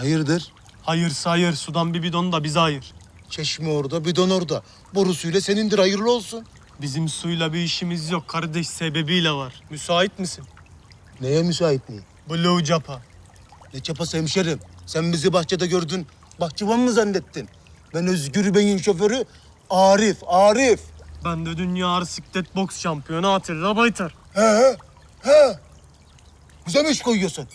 Hayırdır? Hayır hayır, sudan bir bidon da bize hayır. Çeşme orada, bidon orada. Borusuyla senindir, hayırlı olsun. Bizim suyla bir işimiz yok kardeş, sebebiyle var. Müsait misin? Neye müsait mi? Blue Japa. Ne çapası hemşerim? Sen bizi bahçede gördün, bahçıvan mı zannettin? Ben Özgür Bey'in şoförü Arif, Arif. Ben de dünya ağır siklet boks şampiyonu Atilla Baytar. He he, he. Bize mi iş koyuyorsun?